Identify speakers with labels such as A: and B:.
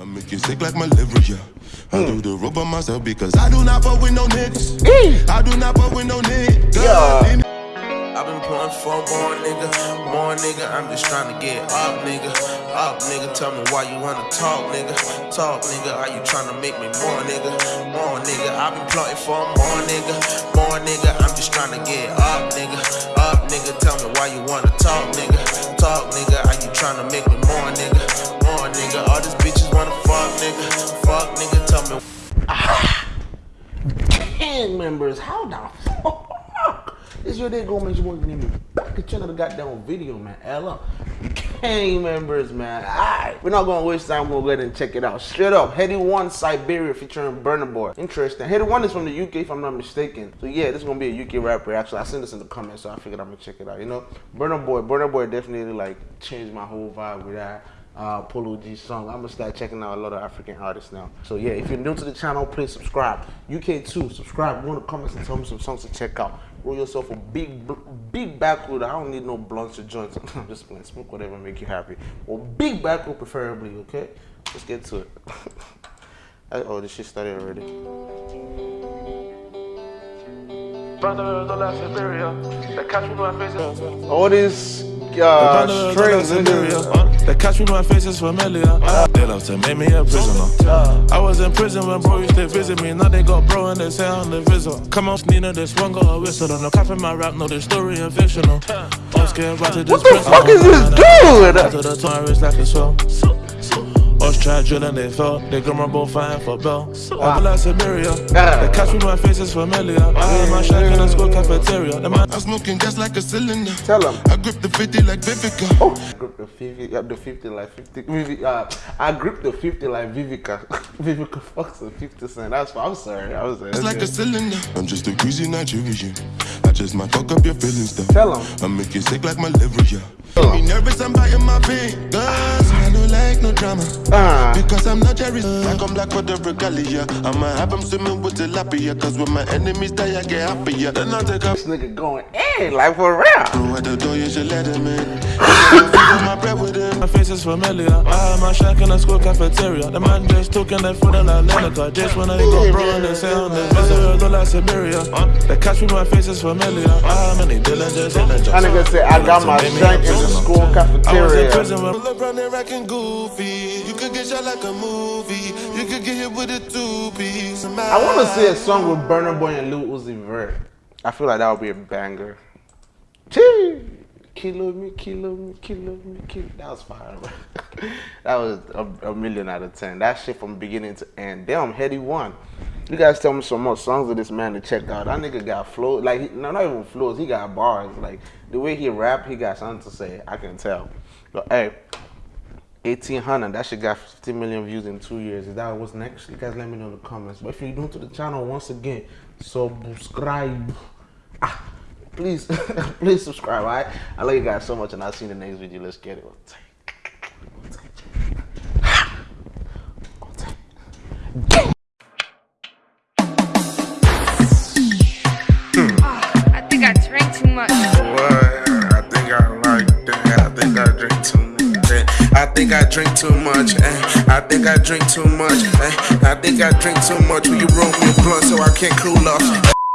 A: I make you sick like my liver, yeah. I do the rope on myself because I do not fuck with no niggas. Mm. I do not fuck with no niggas.
B: Yeah.
C: I've been pulling for more nigga, more nigga. I'm just trying to get up, nigga. Up, nigga. Tell me why you wanna talk, nigga. Talk, nigga. Are you trying to make me more, nigga? More nigga. I've been plotting for more nigga, more nigga. I'm just trying to get up, nigga.
B: Members, how the fuck? It's your day go make you name me back to the goddamn video, man. Ella. Gang members, man. Alright. We're not gonna waste time, we'll go ahead and check it out. Straight up, Headie One Siberia featuring Burna Boy. Interesting. Headie One is from the UK if I'm not mistaken. So yeah, this is gonna be a UK rapper. Actually, I seen this in the comments, so I figured I'm gonna check it out. You know, Burna Boy, Burna Boy definitely like changed my whole vibe with that uh, Polo G song. I'm gonna start checking out a lot of African artists now. So yeah, if you're new to the channel, please subscribe. UK2, subscribe. Go in the comments and tell me some songs to check out. Roll yourself a big, big backwood. I don't need no blunts or joints. I'm just playing. Smoke whatever make you happy. Or big backwood preferably. Okay, let's get to it. oh, this shit started already. All these uh, strings, in
D: They catch me, my face is familiar. Ah, they love to make me a prisoner. I was in prison when bro used to visit me. Now they got bro and they say I'm the visit. Come on, Nina, this one got a whistle. No cap in my rap, no, the story and fictional. I'm scared right to this
B: What the fuck is this dude?
D: To the tourist like a swell. Us try drilling, they fell. They grandma both fighting for bell. Over like Siberia. They catch me, my face is familiar. I in my shack in the school cafeteria. The man
A: I'm smoking just like a cylinder.
B: Tell 'em.
A: I grip the 50 like Vivica.
B: Oh, I grip the 50, yeah, the 50 like 50. Vivi, uh, I grip the 50 like Vivica. Vivica fucks the 50 cent. That's why I'm sorry. I was
A: It's like a cylinder. I'm just a greasy Nigerian. I just might fuck up your feelings though.
B: Tell 'em.
A: I make you sick like my liver, yeah. Make me nervous, I'm biting my fingers. I don't like no drama.
B: Ah.
A: Because I'm not Jerry. Like I'm black for the regalia. I'ma have them swimming with tilapia. Cause when my enemies die, I get happier. Then I take up.
B: This nigga going in like for real.
A: At the door, you should let him in. My bread with him.
D: My face is familiar. I had my shack in the school cafeteria. The man just talking that food like Lenica. Just when I got bro and they say on the visit, look like Siberia. They catch me, my face is familiar. I had many Dylan just in the
B: That nigga said I got my shank in the school
D: I was in
B: cafeteria.
D: prison when
A: Look around there acting goofy. You could get shot like a movie. You could get hit with a two piece.
B: I want to see a song with Burna Boy and Lil Uzi Vert. I feel like that would be a banger. Chee! Kilo me, kilo me, kilo me, kilo. That was fire, bro. that was a, a million out of ten. That shit from beginning to end. Damn, Headie One. You guys tell me some more songs of this man to check out. That nigga got flow. Like, he- no, not even flows. He got bars. Like, the way he rap, he got something to say. I can tell. But, hey, 1800 that shit got 50 million views in two years. Is that what's next? You guys let me know in the comments. But if you're new to the channel once again subscribe. Ah, please please subscribe all right? I love you guys so much and i'll see you in the next video. Let's get it
C: think I drink too much. eh. I think I drink too much. eh. I think I drink too much. Will you roll me a blunt so I can't cool off?